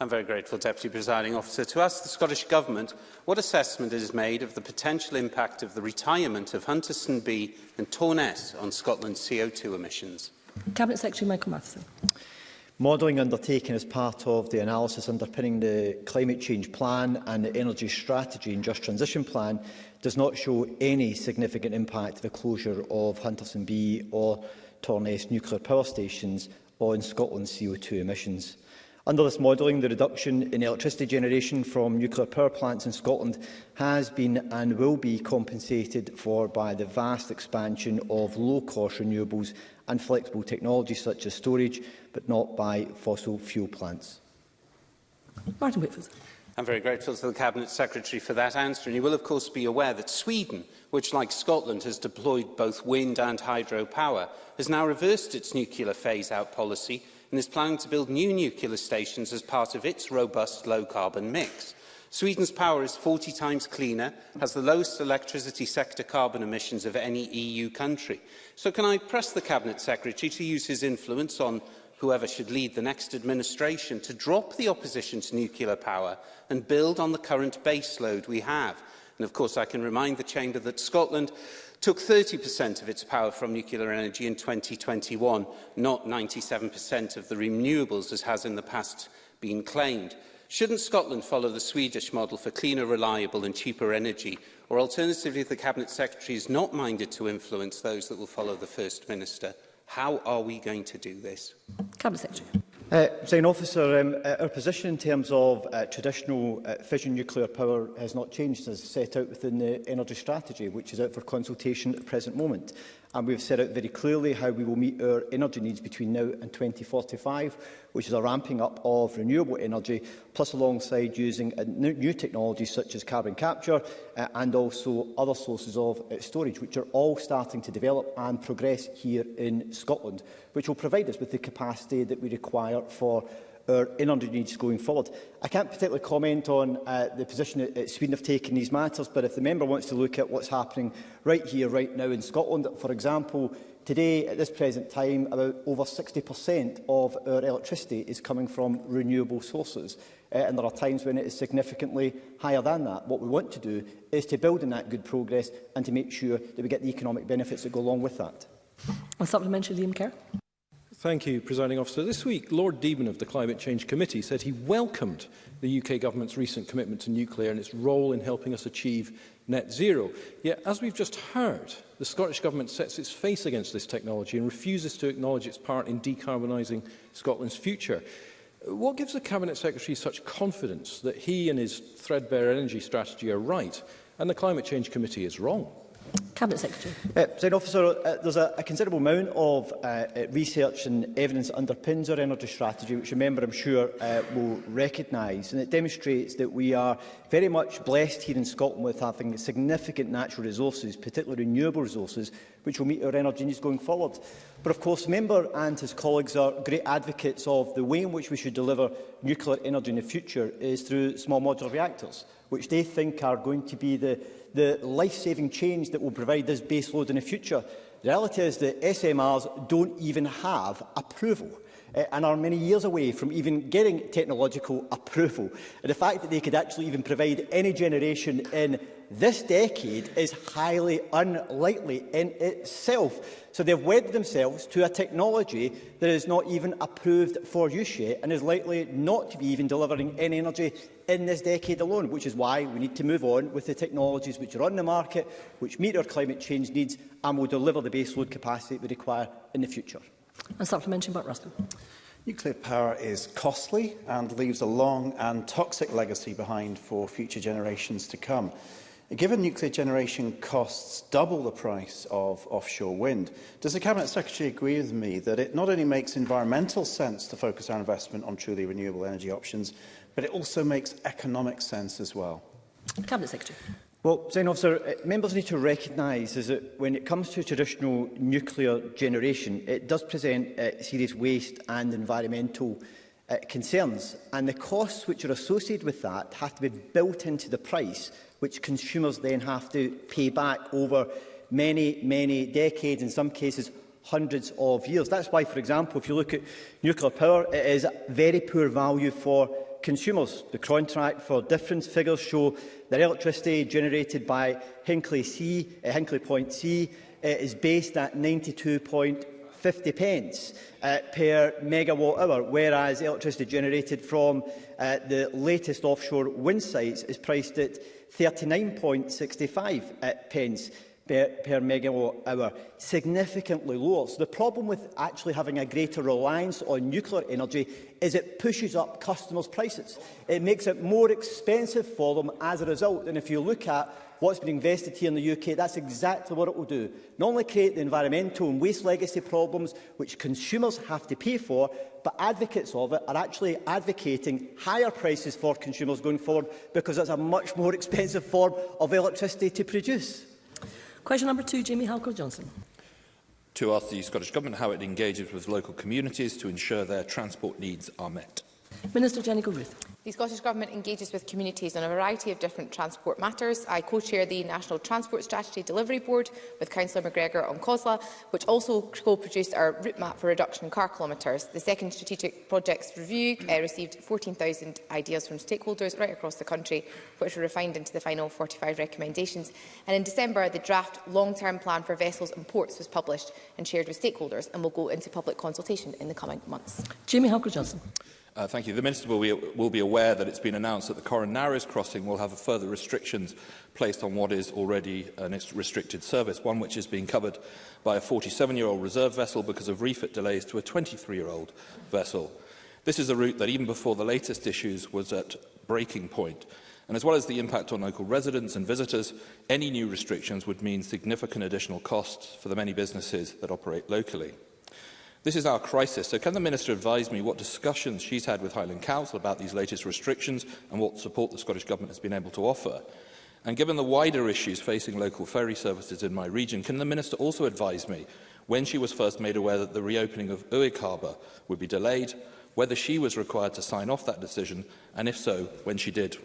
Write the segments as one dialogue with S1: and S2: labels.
S1: I'm very grateful, Deputy Presiding Officer, to ask the Scottish Government what assessment is made of the potential impact of the retirement of Hunterston B and Torness on Scotland's CO2 emissions.
S2: Cabinet Secretary Michael Matheson.
S3: Modelling undertaken as part of the analysis underpinning the Climate Change Plan and the Energy Strategy and Just Transition Plan does not show any significant impact of the closure of Hunterston B or Torness nuclear power stations on Scotland's CO2 emissions. Under this modelling, the reduction in electricity generation from nuclear power plants in Scotland has been and will be compensated for by the vast expansion of low-cost renewables and flexible technologies such as storage, but not by fossil fuel plants.
S2: Martin Whitfield.
S1: I'm very grateful to the Cabinet Secretary for that answer. And you will, of course, be aware that Sweden, which, like Scotland, has deployed both wind and hydropower, has now reversed its nuclear phase-out policy and is planning to build new nuclear stations as part of its robust low-carbon mix. Sweden's power is 40 times cleaner, has the lowest electricity sector carbon emissions of any EU country. So can I press the Cabinet Secretary to use his influence on whoever should lead the next administration to drop the opposition to nuclear power and build on the current baseload we have? And of course I can remind the Chamber that Scotland took 30% of its power from nuclear energy in 2021, not 97% of the renewables, as has in the past been claimed. Shouldn't Scotland follow the Swedish model for cleaner, reliable and cheaper energy? Or alternatively, if the Cabinet Secretary is not minded to influence those that will follow the First Minister, how are we going to do this?
S2: Cabinet Secretary.
S3: Uh, President Officer, um, uh, our position in terms of uh, traditional uh, fission nuclear power has not changed as set out within the energy strategy, which is out for consultation at the present moment and we've set out very clearly how we will meet our energy needs between now and 2045, which is a ramping up of renewable energy, plus alongside using new technologies such as carbon capture uh, and also other sources of uh, storage, which are all starting to develop and progress here in Scotland, which will provide us with the capacity that we require for our energy needs going forward. I can't particularly comment on uh, the position that, Sweden have taken in these matters, but if the member wants to look at what's happening right here, right now in Scotland, for example, today, at this present time, about over 60% of our electricity is coming from renewable sources. Uh, and there are times when it is significantly higher than that. What we want to do is to build on that good progress and to make sure that we get the economic benefits that go along with that.
S2: A supplementary, Liam Kerr.
S4: Thank you, Presiding Officer. This week, Lord Deben of the Climate Change Committee said he welcomed the UK government's recent commitment to nuclear and its role in helping us achieve net zero. Yet, as we've just heard, the Scottish Government sets its face against this technology and refuses to acknowledge its part in decarbonising Scotland's future. What gives the Cabinet Secretary such confidence that he and his threadbare energy strategy are right and the Climate Change Committee is wrong?
S2: Cabinet Secretary.
S3: Uh, President Officer, uh, there's a, a considerable amount of uh, uh research and evidence that underpins our energy strategy, which a member, I'm sure, uh, will recognise. And it demonstrates that we are very much blessed here in Scotland with having significant natural resources, particularly renewable resources, which will meet our energy needs going forward. But of course, member and his colleagues are great advocates of the way in which we should deliver nuclear energy in the future is through small modular reactors, which they think are going to be the the life-saving change that will provide this baseload in the future. The reality is that SMRs don't even have approval eh, and are many years away from even getting technological approval. And the fact that they could actually even provide any generation in this decade is highly unlikely in itself. So they've wedded themselves to a technology that is not even approved for use yet and is likely not to be even delivering any energy in this decade alone, which is why we need to move on with the technologies which are on the market, which meet our climate change needs and will deliver the baseload capacity we require in the future.
S2: And supplementary, Mark Rustin.
S5: Nuclear power is costly and leaves a long and toxic legacy behind for future generations to come. Given nuclear generation costs double the price of offshore wind, does the Cabinet Secretary agree with me that it not only makes environmental sense to focus our investment on truly renewable energy options, but it also makes economic sense as well?
S2: Cabinet Secretary.
S3: Well, Senator Officer, uh, members need to recognise is that when it comes to traditional nuclear generation, it does present uh, serious waste and environmental uh, concerns. And the costs which are associated with that have to be built into the price, which consumers then have to pay back over many, many decades, in some cases hundreds of years. That's why, for example, if you look at nuclear power, it is very poor value for consumers. The contract for difference figures show that electricity generated by Hinkley, C, uh, Hinkley Point C uh, is based at 50 pence uh, per megawatt hour, whereas electricity generated from uh, the latest offshore wind sites is priced at 39.65 uh, pence per, per megawatt hour, significantly lower. So the problem with actually having a greater reliance on nuclear energy is it pushes up customers' prices. It makes it more expensive for them as a result. And if you look at what's been invested here in the UK, that's exactly what it will do. Not only create the environmental and waste legacy problems which consumers have to pay for, but advocates of it are actually advocating higher prices for consumers going forward because it's a much more expensive form of electricity to produce.
S2: Question number two, Jamie halker johnson
S6: to ask the Scottish Government how it engages with local communities to ensure their transport needs are met.
S2: Minister Jennifer Ruth.
S7: The Scottish Government engages with communities on a variety of different transport matters. I co-chair the National Transport Strategy Delivery Board with Councillor McGregor on COSLA, which also co-produced our route map for reduction in car kilometres. The second strategic projects review uh, received 14,000 ideas from stakeholders right across the country, which were refined into the final 45 recommendations. And in December, the draft long-term plan for vessels and ports was published and shared with stakeholders and will go into public consultation in the coming months.
S2: Jamie Halker-Johnson.
S6: Uh, thank you. The Minister will be, will be aware that it's been announced that the Coron Narrows crossing will have further restrictions placed on what is already an restricted service, one which is being covered by a 47-year-old reserve vessel because of refit delays to a 23-year-old vessel. This is a route that even before the latest issues was at breaking point. And as well as the impact on local residents and visitors, any new restrictions would mean significant additional costs for the many businesses that operate locally. This is our crisis, so can the Minister advise me what discussions she's had with Highland Council about these latest restrictions and what support the Scottish Government has been able to offer? And given the wider issues facing local ferry services in my region, can the Minister also advise me when she was first made aware that the reopening of Uig Harbour would be delayed, whether she was required to sign off that decision, and if so, when she did?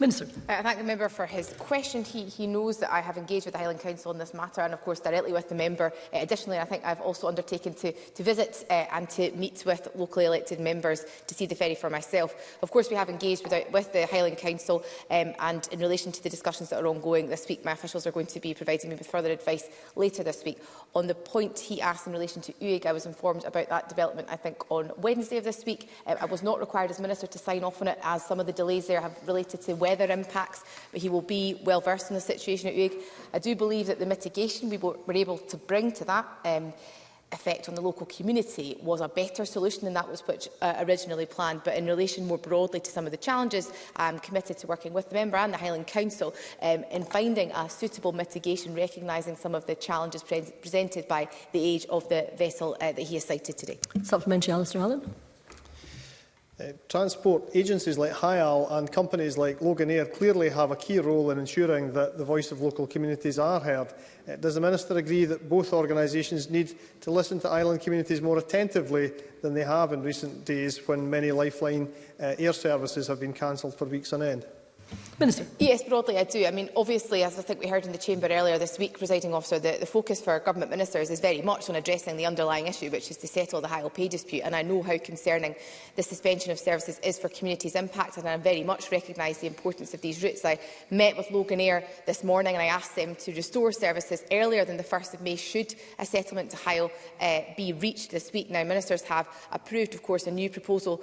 S2: Minister.
S7: I uh, thank the member for his question. He, he knows that I have engaged with the Highland Council on this matter and, of course, directly with the member. Uh, additionally, I think I've also undertaken to, to visit uh, and to meet with locally elected members to see the ferry for myself. Of course, we have engaged with, with the Highland Council um, and in relation to the discussions that are ongoing this week, my officials are going to be providing me with further advice later this week. On the point he asked in relation to UIG, I was informed about that development, I think, on Wednesday of this week. Um, I was not required as Minister to sign off on it as some of the delays there have related to to weather impacts, but he will be well versed in the situation at UIG. I do believe that the mitigation we were able to bring to that um, effect on the local community was a better solution than that was which uh, originally planned. But in relation more broadly to some of the challenges, I'm committed to working with the member and the Highland Council um, in finding a suitable mitigation, recognising some of the challenges pre presented by the age of the vessel uh, that he has cited today.
S2: Supplementary, Alistair Allen.
S8: Eh, transport agencies like HIAL and companies like Logan Air clearly have a key role in ensuring that the voice of local communities are heard. Uh, does the Minister agree that both organisations need to listen to island communities more attentively than they have in recent days when many lifeline uh, air services have been cancelled for weeks on end?
S2: Minister.
S7: Yes, broadly I do. I mean, obviously, as I think we heard in the chamber earlier this week, presiding officer, the, the focus for government ministers is very much on addressing the underlying issue, which is to settle the Hyle pay dispute. And I know how concerning the suspension of services is for communities impacted, and I very much recognise the importance of these routes. I met with Logan Air this morning and I asked them to restore services earlier than the 1st of May should a settlement to Hyle uh, be reached this week. Now, ministers have approved, of course, a new proposal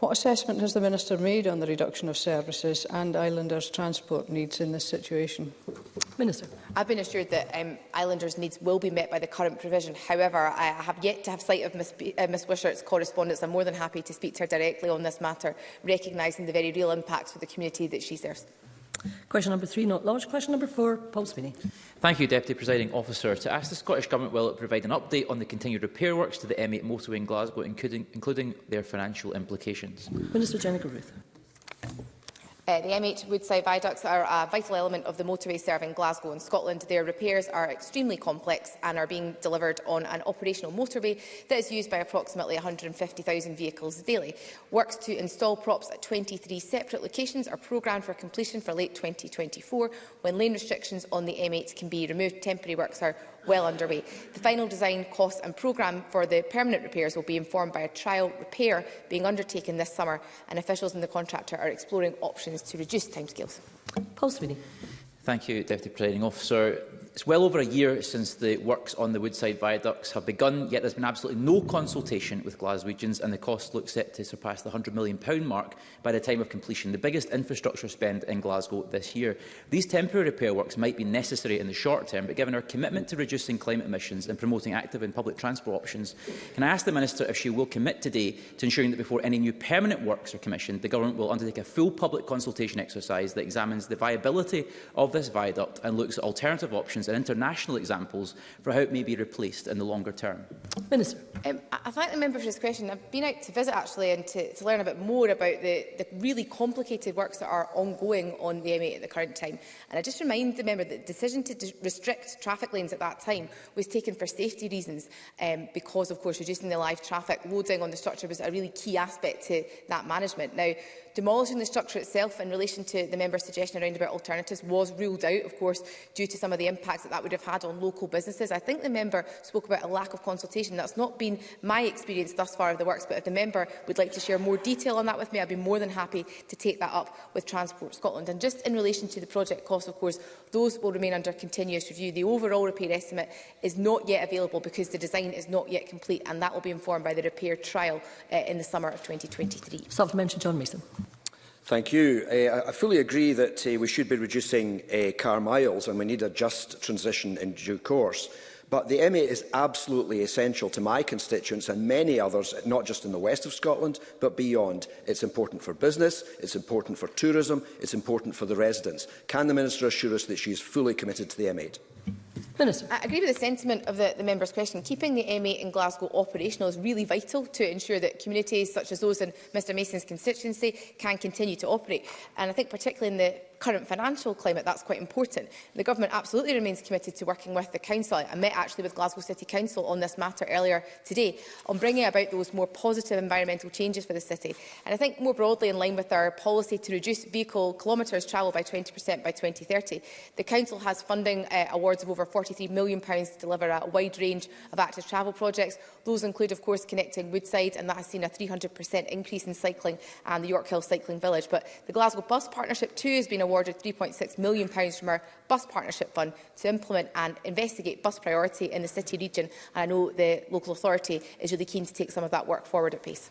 S9: What assessment has the Minister made on the reduction of services and islanders' transport needs in this situation?
S2: Minister.
S7: I've been assured that um, islanders' needs will be met by the current provision. However, I have yet to have sight of Ms, uh, Ms Wishart's correspondence. I'm more than happy to speak to her directly on this matter, recognising the very real impacts for the community that she serves.
S2: Question number three, not lodged. Question number four, Paul Sweeney.
S10: Thank you, Deputy Presiding Officer. To ask the Scottish Government will it provide an update on the continued repair works to the M8 motorway in Glasgow, including, including their financial implications?
S2: Minister Jennifer Ruth.
S7: Uh, the MH Woodside viaducts are a vital element of the motorway serving Glasgow and Scotland. Their repairs are extremely complex and are being delivered on an operational motorway that is used by approximately 150,000 vehicles daily. Works to install props at 23 separate locations are programmed for completion for late 2024, when lane restrictions on the M8 can be removed. Temporary works are well underway. The final design, cost and programme for the permanent repairs will be informed by a trial repair being undertaken this summer, and officials and the contractor are exploring options to reduce timescales.
S2: Paul Sweeney.
S10: Thank you, Deputy Presiding Officer. It's well over a year since the works on the Woodside viaducts have begun, yet there's been absolutely no consultation with Glaswegians, and the cost looks set to surpass the £100 million mark by the time of completion, the biggest infrastructure spend in Glasgow this year. These temporary repair works might be necessary in the short term, but given our commitment to reducing climate emissions and promoting active and public transport options, can I ask the Minister if she will commit today to ensuring that before any new permanent works are commissioned, the Government will undertake a full public consultation exercise that examines the viability of this viaduct and looks at alternative options trends and international examples for how it may be replaced in the longer term?
S2: Minister.
S7: Um, I thank the member for this question. I've been out to visit actually and to, to learn a bit more about the, the really complicated works that are ongoing on the M8 at the current time. And I just remind the member that the decision to restrict traffic lanes at that time was taken for safety reasons um, because, of course, reducing the live traffic loading on the structure was a really key aspect to that management. Now, Demolishing the structure itself in relation to the member's suggestion around about alternatives was ruled out, of course, due to some of the impacts that that would have had on local businesses. I think the member spoke about a lack of consultation. That's not been my experience thus far of the works, but if the member would like to share more detail on that with me, I'd be more than happy to take that up with Transport Scotland. And just in relation to the project costs, of course, those will remain under continuous review. The overall repair estimate is not yet available because the design is not yet complete, and that will be informed by the repair trial uh, in the summer of 2023.
S2: Supplementary John Mason.
S11: Thank you. Uh, I fully agree that uh, we should be reducing uh, car miles and we need a just transition in due course. But the MA is absolutely essential to my constituents and many others, not just in the west of Scotland, but beyond. It's important for business, it's important for tourism, it's important for the residents. Can the Minister assure us that she is fully committed to the M8?
S2: Minister.
S7: I agree with the sentiment of the, the member's question. Keeping the M8 in Glasgow operational is really vital to ensure that communities such as those in Mr Mason's constituency can continue to operate. And I think particularly in the current financial climate, that's quite important. The government absolutely remains committed to working with the council. I met actually with Glasgow City Council on this matter earlier today on bringing about those more positive environmental changes for the city. And I think more broadly in line with our policy to reduce vehicle kilometres travelled by 20% by 2030, the council has funding uh, awards of over £43 million pounds to deliver a wide range of active travel projects. Those include, of course, connecting Woodside, and that has seen a 300% increase in cycling and the York Hill Cycling Village. But the Glasgow Bus Partnership too has been awarded £3.6 million from our Bus Partnership Fund to implement and investigate bus priority in the city region. And I know the local authority is really keen to take some of that work forward at pace.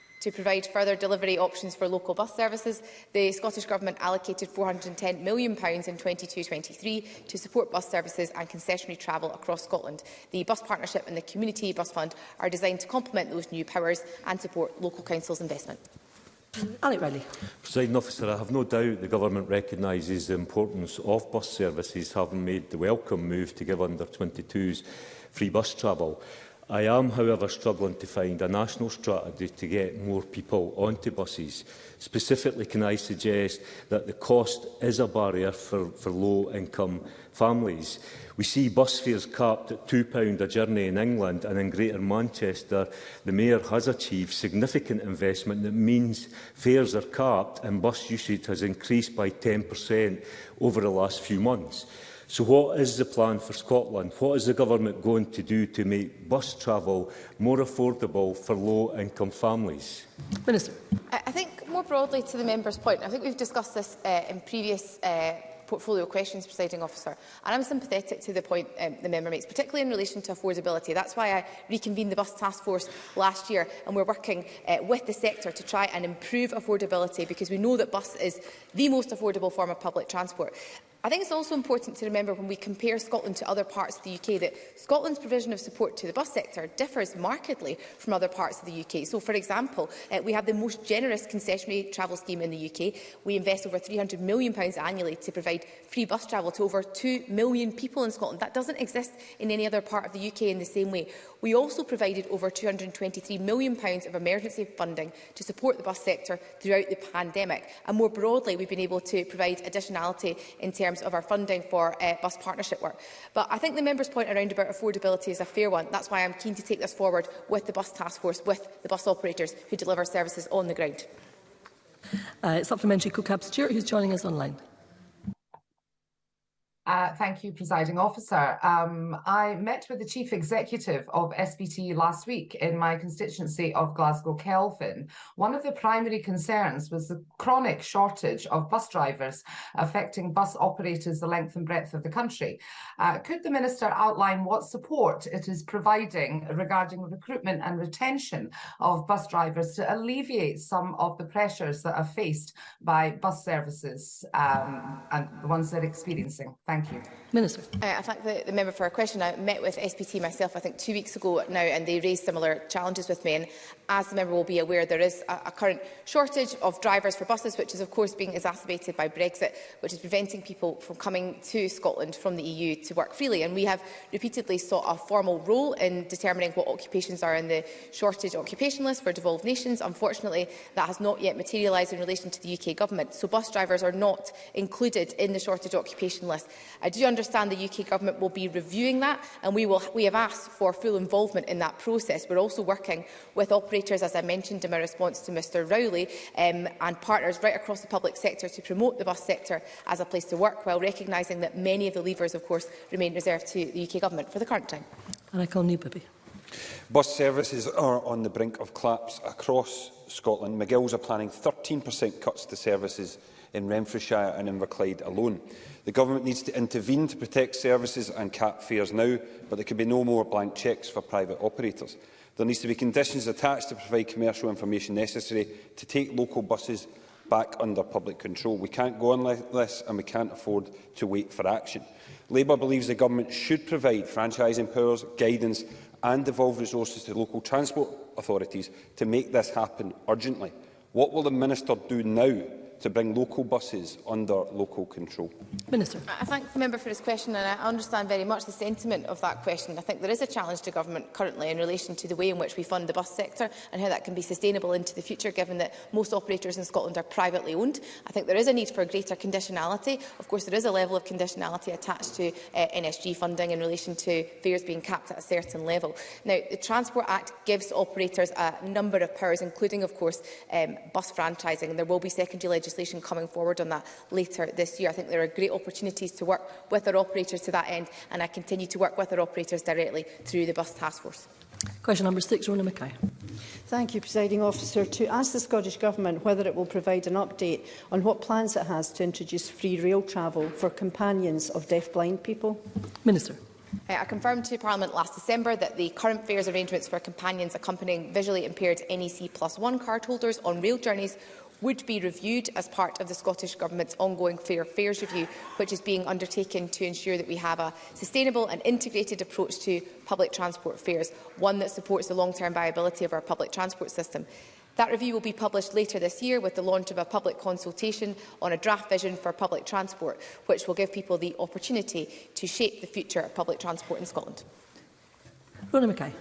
S12: To
S7: provide further delivery options for local bus services, the Scottish Government allocated £410 million in 2022 23 to support bus services and concessionary travel across Scotland. The Bus Partnership and the Community Bus Fund are designed to complement those new powers and support local councils' investment.
S2: Alec Riley.
S12: Presiding officer, I have no doubt the government recognises the importance of bus services having made the welcome move to give under 22s free bus travel. I am, however, struggling to find a national strategy to get more people onto buses. Specifically, can I suggest that the cost is a barrier for, for low-income families? We see bus fares capped at £2 a journey in England and in Greater Manchester, the Mayor has achieved significant investment that means fares are capped and bus usage has increased by 10% over the last few months. So what is the plan for Scotland? What is the government going to do to make bus travel more affordable for low-income families?
S2: Minister.
S7: I think more broadly to the member's point, I think we've discussed this uh, in previous uh, portfolio questions, presiding officer. And I'm sympathetic to the point um, the member makes, particularly in relation to affordability. That's why I reconvened the bus task force last year and we're working uh, with the sector to try and improve affordability because we know that bus is the most affordable form of public transport. I think it's also important to remember when we compare Scotland to other parts of the UK that Scotland's provision of support to the bus sector differs markedly from other parts of the UK. So, for example, uh, we have the most generous concessionary travel scheme in the UK. We invest over £300 million annually to provide free bus travel to over 2 million people in Scotland. That doesn't exist in any other part of the UK in the same way. We also provided over £223 million of emergency funding to support the bus sector throughout the pandemic. And more broadly, we've been able to provide additionality in terms terms of our funding for uh, bus partnership work. But I think the member's point around about affordability is a fair one. That's why I'm keen to take this forward with the bus task force, with the bus operators who deliver services on the ground.
S2: Uh, supplementary Cook Cookab Stewart, who's joining us online.
S13: Uh, thank you, presiding officer. Um, I met with the chief executive of SBT last week in my constituency of Glasgow Kelvin. One of the primary concerns was the chronic shortage of bus drivers affecting bus operators the length and breadth of the country. Uh, could the minister outline what support it is providing regarding recruitment and retention of bus drivers to alleviate some of the pressures that are faced by bus services um, and the ones they're experiencing? Thank Thank you.
S2: Minister.
S7: Uh, I thank the, the member for her question. I met with SPT myself, I think, two weeks ago now, and they raised similar challenges with me. And as the member will be aware, there is a, a current shortage of drivers for buses, which is, of course, being exacerbated by Brexit, which is preventing people from coming to Scotland from the EU to work freely. And we have repeatedly sought a formal role in determining what occupations are in the shortage occupation list for devolved nations. Unfortunately, that has not yet materialised in relation to the UK Government. So bus drivers are not included in the shortage occupation list. I do understand the UK Government will be reviewing that and we, will, we have asked for full involvement in that process. We're also working with operators, as I mentioned in my response to Mr Rowley, um, and partners right across the public sector to promote the bus sector as a place to work, while recognising that many of the levers, of course, remain reserved to the UK Government for the current time.
S2: And I call Newbibby.
S14: Bus services are on the brink of collapse across Scotland. McGill's are planning 13% cuts to services in Renfrewshire and in Inverclyde alone. The Government needs to intervene to protect services and cap fares now, but there can be no more blank checks for private operators. There needs to be conditions attached to provide commercial information necessary to take local buses back under public control. We can't go on like this and we can't afford to wait for action. Labour believes the government should provide franchising powers, guidance and devolve resources to local transport authorities to make this happen urgently. What will the minister do now to bring local buses under local control.
S2: Minister.
S7: I thank the member for his question and I understand very much the sentiment of that question. I think there is a challenge to government currently in relation to the way in which we fund the bus sector and how that can be sustainable into the future given that most operators in Scotland are privately owned. I think there is a need for greater conditionality. Of course there is a level of conditionality attached to uh, NSG funding in relation to fares being capped at a certain level. Now the Transport Act gives operators a number of powers including of course um, bus franchising and there will be secondary legislation legislation coming forward on that later this year. I think there are great opportunities to work with our operators to that end, and I continue to work with our operators directly through the bus task force.
S2: Question number six, Rona Mackay.
S9: Thank you, Presiding Officer. To ask the Scottish Government whether it will provide an update on what plans it has to introduce free rail travel for companions of deaf-blind people.
S2: Minister.
S7: Uh, I confirmed to Parliament last December that the current fares arrangements for companions accompanying visually impaired NEC plus one cardholders on rail journeys would be reviewed as part of the Scottish Government's ongoing Fair Fares Review, which is being undertaken to ensure that we have a sustainable and integrated approach to public transport fares, one that supports the long-term viability of our public transport system. That review will be published later this year with the launch of a public consultation on a draft vision for public transport, which will give people the opportunity to shape the future of public transport in Scotland.
S2: Rona Mackay.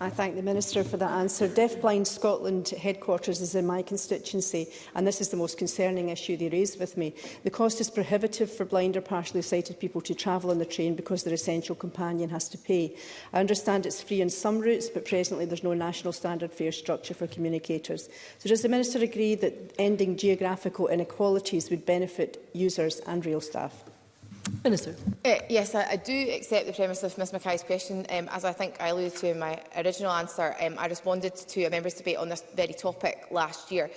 S9: I thank the Minister for that answer. Deafblind Scotland headquarters is in my constituency, and this is the most concerning issue they raised with me. The cost is prohibitive for blind or partially sighted people to travel on the train because their essential companion has to pay. I understand it's free on some routes, but presently there's no national standard fare structure for communicators. So does the Minister agree that ending geographical inequalities would benefit users and rail staff?
S2: Minister.
S7: Uh, yes, I, I, do accept the premise of Ms Mackay's question. Um, as I think I alluded to in my original answer, um, I responded to a member's debate on this very topic last year.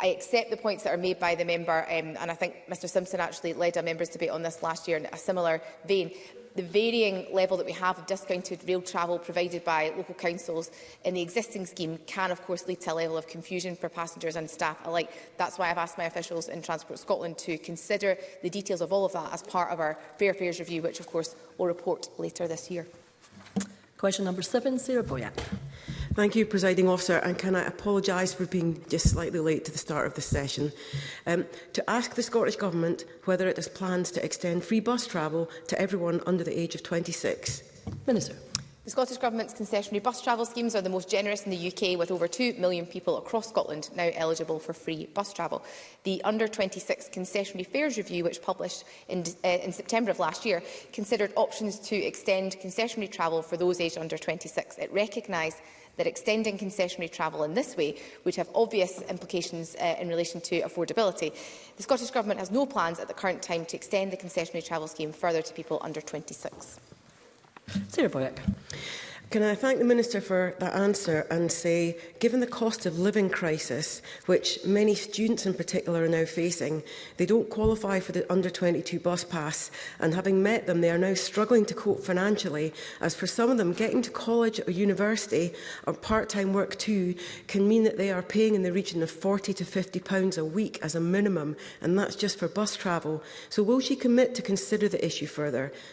S7: I accept the points that are made by the member, um, and I think Mr Simpson actually led a member's debate on this last year in a similar vein the varying level that we have of discounted rail travel provided by local councils in the existing scheme can of course lead to a level of confusion for passengers and staff alike. That's why I've asked my officials in Transport Scotland to consider the details of all of that as part of our Fair Fares review, which of course will report later this year.
S2: Question number seven, Sarah Boyack.
S15: Thank you, Presiding Officer, and can I apologise for being just slightly late to the start of the session. Um, to ask the Scottish Government whether it has plans to extend free bus travel to everyone under the age of 26.
S2: Minister.
S7: The Scottish Government's concessionary bus travel schemes are the most generous in the UK, with over 2 million people across Scotland now eligible for free bus travel. The Under-26 Concessionary Fares Review, which published in, uh, in, September of last year, considered options to extend concessionary travel for those aged under 26. It recognised that extending concessionary travel in this way would have obvious implications uh, in relation to affordability. The Scottish Government has no plans at the current time to extend the concessionary travel scheme further to people under 26.
S2: Silberberg.
S15: Can I thank the Minister for that answer and say, given the cost of living crisis, which many students in particular are now facing, they don't qualify for the under-22 bus pass, and having met them, they are now struggling to cope financially, as for some of them, getting to college or university or part-time work too can mean that they are paying in the region of 40 to 50 pounds a week as a minimum, and that's just for bus travel. So will she commit to consider the issue further,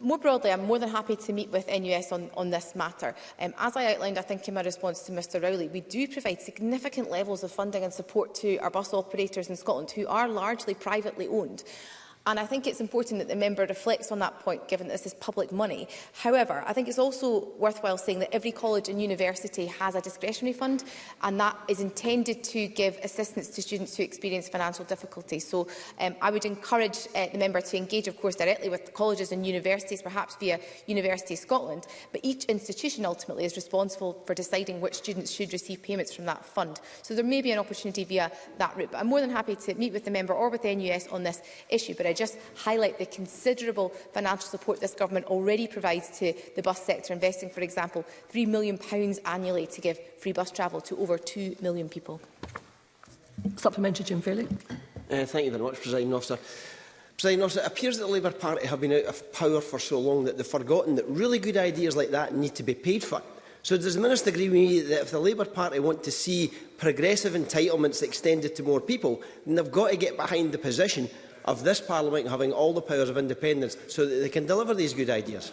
S7: More broadly, I'm more than happy to meet with NUS on, on this matter. Um, as I outlined, I think, in my response to Mr Rowley, we do provide significant levels of funding and support to our bus operators in Scotland, who are largely privately owned. And I think it's important that the member reflects on that point, given that this is public money. However, I think it's also worthwhile saying that every college and university has a discretionary fund, and that is intended to give assistance to students who experience financial difficulty. So um, I would encourage uh, the member to engage, of course, directly with colleges and universities, perhaps via University of Scotland, but each institution ultimately is responsible for deciding which students should receive payments from that fund. So there may be an opportunity via that route. But I'm more than happy to meet with the member or with the NUS on this issue, but I just highlight the considerable financial support this government already provides to the bus sector, investing, for example, £3 million annually to give free bus travel to over 2 million people.
S2: Supplementary, Jim Fairley.
S16: Uh, thank you very much, President Officer. President Officer, it appears that the Labour Party have been out of power for so long that they've forgotten that really good ideas like that need to be paid for. So does the Minister agree with me that if the Labour Party want to see progressive entitlements extended to more people, then they've got to get behind the position of this Parliament having all the powers of independence so that they can deliver these good ideas?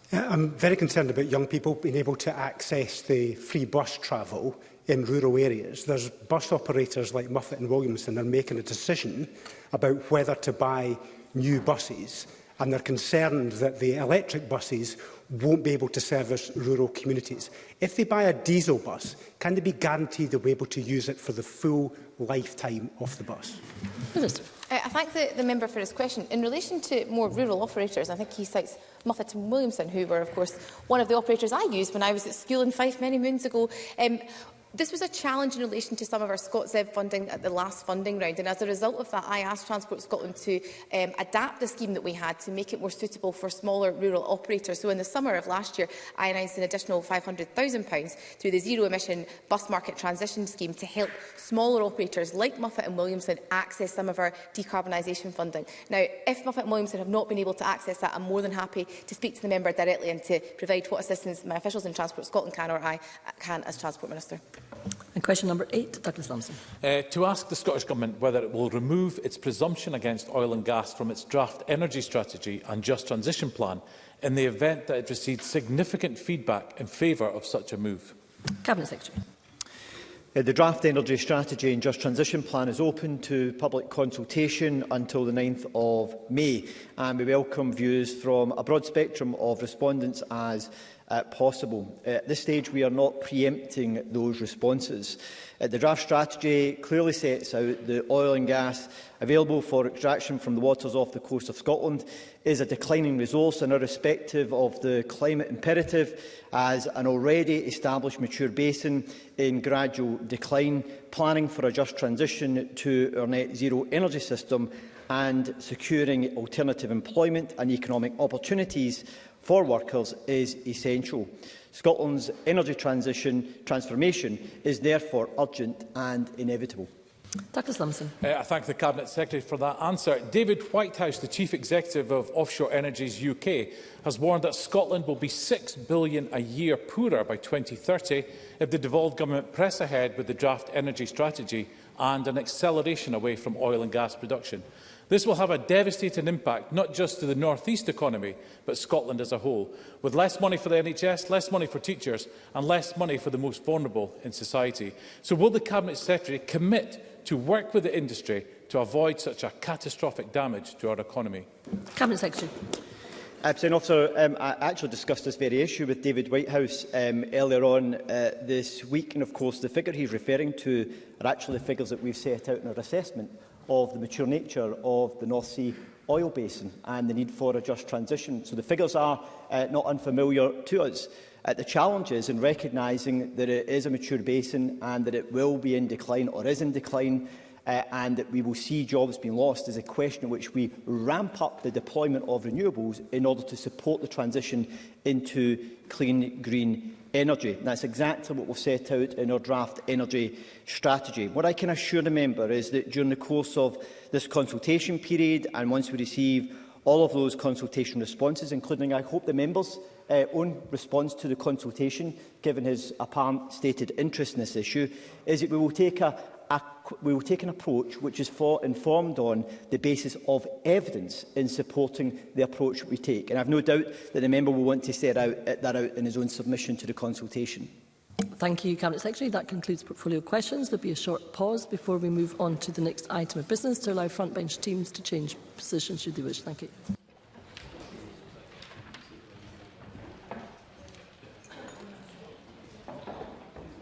S17: I'm very concerned about young people being able to access the free bus travel in rural areas. There's bus operators like Muffet and Williamson are making a decision about whether to buy new buses and they're concerned that the electric buses won't be able to service rural communities. If they buy a diesel bus, can they be guaranteed they'll be able to use it for the full lifetime of the bus?
S7: Minister. Uh, I thank the, the member for his question. In relation to more rural operators, I think he cites Muffet and Williamson, who were, of course, one of the operators I used when I was at school in Fife many moons ago. Um, This was a challenge in relation to some of our ScotsEV funding at the last funding round and as a result of that I asked Transport Scotland to um, adapt the scheme that we had to make it more suitable for smaller rural operators. So in the summer of last year I announced an additional £500,000 through the zero emission bus market transition scheme to help smaller operators like Muffet and Williamson access some of our decarbonisation funding. Now if Muffet and Williamson have not been able to access that I'm more than happy to speak to the member directly and to provide what assistance my officials in Transport Scotland can or I can as Transport Minister.
S2: And question number eight, Douglas Thompson.
S18: Uh, to ask the Scottish Government whether it will remove its presumption against oil and gas from its draft energy strategy and just transition plan in the event that it receives significant feedback in favour of such a move.
S2: Cabinet Secretary.
S3: Uh, the draft energy strategy and just transition plan is open to public consultation until the 9th of May and we welcome views from a broad spectrum of respondents as uh, possible. Uh, at this stage we are not preempting those responses. Uh, the draft strategy clearly sets out the oil and gas available for extraction from the waters off the coast of Scotland is a declining resource and irrespective of the climate imperative as an already established mature basin in gradual decline, planning for a just transition to our net zero energy system and securing alternative employment and economic opportunities for workers is essential. Scotland's energy transition transformation is therefore urgent and inevitable.
S2: Douglas Lumsden.
S18: Uh, I thank the Cabinet Secretary for that answer. David Whitehouse, the Chief Executive of Offshore Energies UK, has warned that Scotland will be £6 billion a year poorer by 2030 if the devolved government press ahead with the draft energy strategy and an acceleration away from oil and gas production. This will have a devastating impact, not just to the North East economy, but Scotland as a whole, with less money for the NHS, less money for teachers and less money for the most vulnerable in society. So will the Cabinet Secretary commit to work with the industry to avoid such a catastrophic damage to our economy?
S2: Cabinet Secretary.
S3: Uh, President Officer, um, I actually discussed this very issue with David Whitehouse um, earlier on uh, this week, and of course the figure he's referring to are actually the figures that we've set out in our assessment of the mature nature of the North Sea oil basin and the need for a just transition. So the figures are uh, not unfamiliar to us. Uh, the challenge is in recognising that it is a mature basin and that it will be in decline or is in decline uh, and that we will see jobs being lost is a question in which we ramp up the deployment of renewables in order to support the transition into clean, green energy. That's exactly what we've set out in our draft energy strategy. What I can assure the member is that during the course of this consultation period and once we receive all of those consultation responses, including, I hope, the members' uh, own response to the consultation, given his apparent stated interest in this issue, is that we will take a, a, we will take an approach which is for, informed on the basis of evidence in supporting the approach we take. And I've no doubt that the member will want to set out, uh, that out in his own submission to the consultation.
S2: Thank you, Cabinet Secretary. That concludes portfolio questions. There will be a short pause before we move on to the next item of business to allow frontbench teams to change positions should they wish. Thank you.